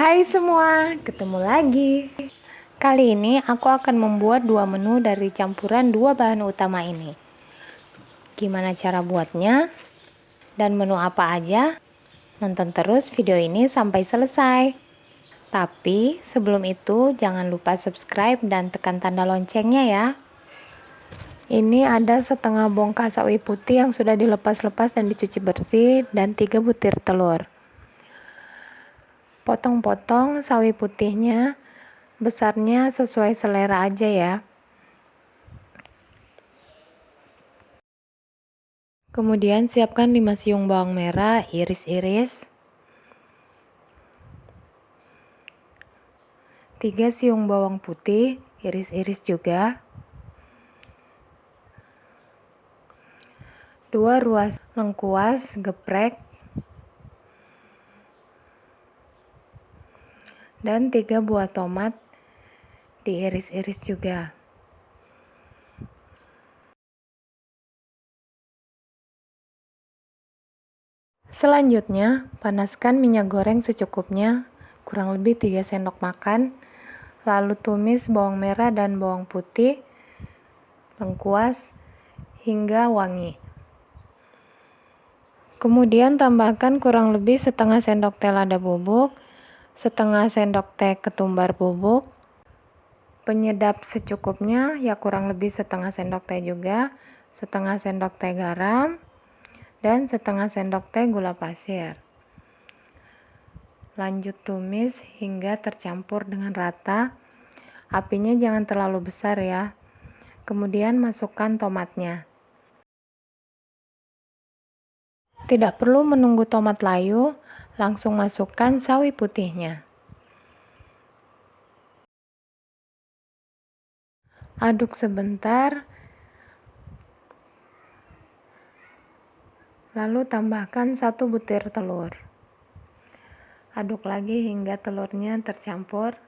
Hai semua, ketemu lagi. Kali ini aku akan membuat dua menu dari campuran dua bahan utama ini. Gimana cara buatnya? Dan menu apa aja? Nonton terus video ini sampai selesai. Tapi sebelum itu jangan lupa subscribe dan tekan tanda loncengnya ya. Ini ada setengah bongkah sawi putih yang sudah dilepas-lepas dan dicuci bersih dan tiga butir telur. Potong-potong sawi putihnya besarnya sesuai selera aja ya. Kemudian siapkan 5 siung bawang merah iris-iris. 3 siung bawang putih iris-iris juga. 2 ruas lengkuas geprek dan 3 buah tomat diiris-iris juga. Selanjutnya, panaskan minyak goreng secukupnya, kurang lebih 3 sendok makan. Lalu tumis bawang merah dan bawang putih, lengkuas, hingga wangi. Kemudian tambahkan kurang lebih setengah sendok teh lada bubuk, setengah sendok teh ketumbar bubuk, penyedap secukupnya ya kurang lebih setengah sendok teh juga, setengah sendok teh garam, dan setengah sendok teh gula pasir. Lanjut tumis hingga tercampur dengan rata. Apinya jangan terlalu besar ya. Kemudian masukkan tomatnya. Tidak perlu menunggu tomat layu, Langsung masukkan sawi putihnya. Aduk sebentar. Lalu tambahkan satu butir telur. Aduk lagi hingga telurnya tercampur.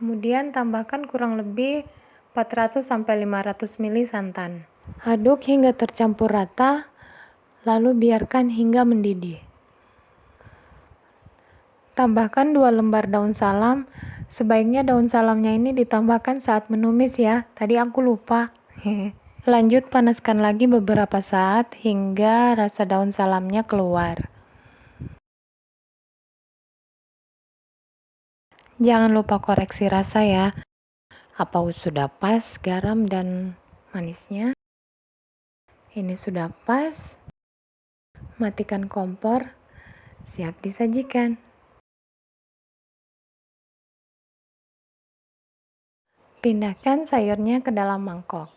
Kemudian tambahkan kurang lebih 400 500 ml santan. Aduk hingga tercampur rata, lalu biarkan hingga mendidih. Tambahkan 2 lembar daun salam. Sebaiknya daun salamnya ini ditambahkan saat menumis ya. Tadi aku lupa. Lanjut panaskan lagi beberapa saat hingga rasa daun salamnya keluar. Jangan lupa koreksi rasa ya apa sudah pas garam dan manisnya? Ini sudah pas. Matikan kompor. Siap disajikan. Pindahkan sayurnya ke dalam mangkok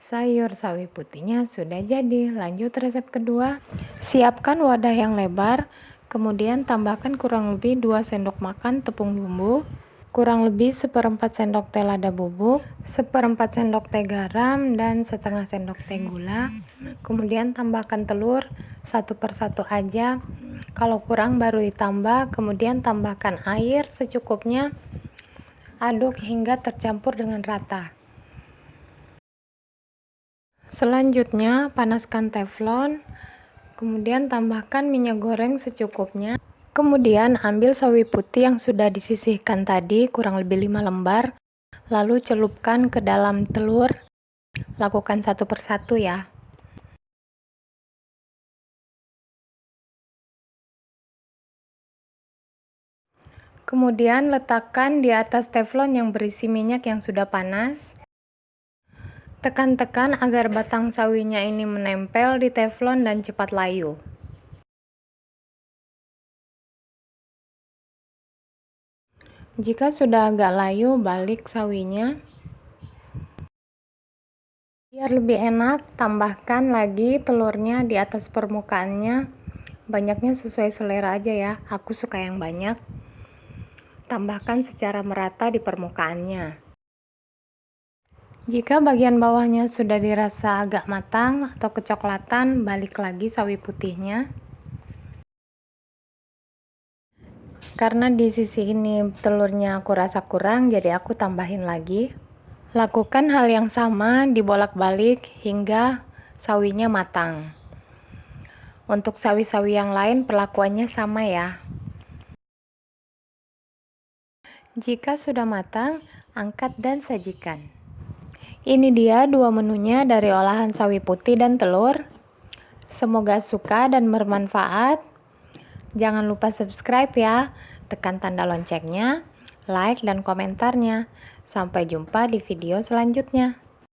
Sayur sawi putihnya sudah jadi. Lanjut resep kedua. Siapkan wadah yang lebar, kemudian tambahkan kurang lebih 2 sendok makan tepung bumbu, kurang lebih seperempat sendok teh lada bubuk, seperempat sendok teh garam, dan setengah sendok teh gula. Kemudian tambahkan telur satu persatu aja. Kalau kurang baru ditambah, kemudian tambahkan air secukupnya. Aduk hingga tercampur dengan rata. Selanjutnya, panaskan teflon, kemudian tambahkan minyak goreng secukupnya. Kemudian ambil sawi putih yang sudah disisihkan tadi, kurang lebih 5 lembar, lalu celupkan ke dalam telur. Lakukan satu persatu ya. Kemudian letakkan di atas teflon yang berisi minyak yang sudah panas. Tekan-tekan agar batang sawinya ini menempel di teflon dan cepat layu. Jika sudah agak layu, balik sawinya. Biar lebih enak, tambahkan lagi telurnya di atas permukaannya. Banyaknya sesuai selera aja ya, aku suka yang banyak. Tambahkan secara merata di permukaannya. Jika bagian bawahnya sudah dirasa agak matang atau kecoklatan, balik lagi sawi putihnya. karena di sisi ini telurnya aku rasa kurang jadi aku tambahin lagi. Lakukan hal yang sama dibolak-balik hingga sawinya matang. Untuk sawi-sawi yang lain perlakuannya sama ya. Jika sudah matang angkat dan sajikan ini dia dua menunya dari olahan sawi putih dan telur semoga suka dan bermanfaat Jangan lupa subscribe ya, tekan tanda loncengnya, like dan komentarnya. Sampai jumpa di video selanjutnya.